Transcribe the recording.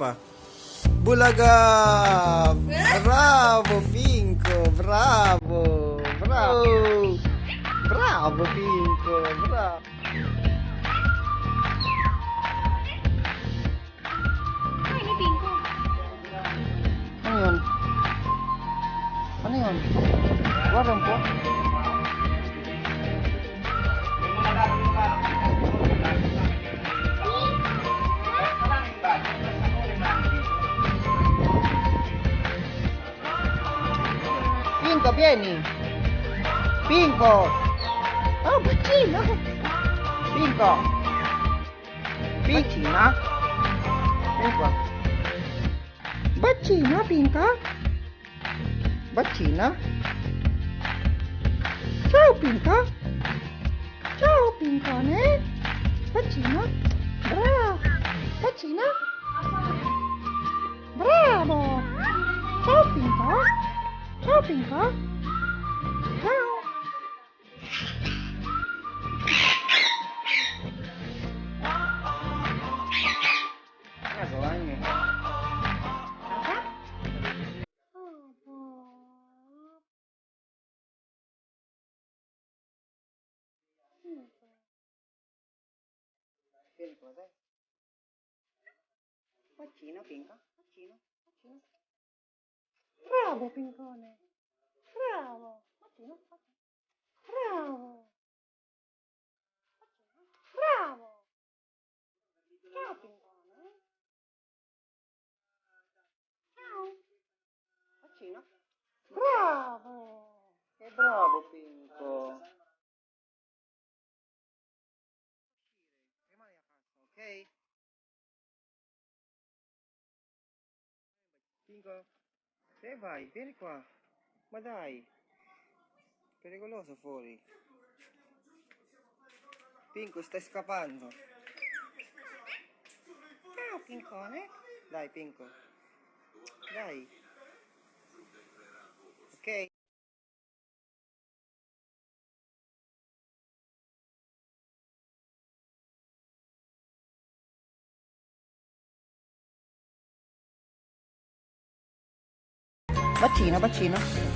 pa. Bulaga! Bravo, Pinco! Bravo! Bravo! Bravo, Pinco! Bravo! Pinco, vieni! Pinco! Oh, bacino! Pinco! Piccina? Vieni qua. Bacina, Pinca? Bacina? Ciao, Pinca! Ciao, Pincone! Bacina? Bravo! Bacina? Ciao, Pinca! Ciao! Nagawa niyo. Vieni qua, dai. Bacino, Pinca. Bacino, bacino. Bravo, Pincone. Bravo. Bacino. Bravo. Bravo. Ciao. Ciao. Bravo. Che bravo, Pinco. Rimani a casa, ok? Pinco, dove vai? Vieni qua. Ma dai. Pericoloso fuori. Pinco, stai scappando. Ciao, Pincone. Dai, Pinco. Dai. Ok? Bacino, bacino.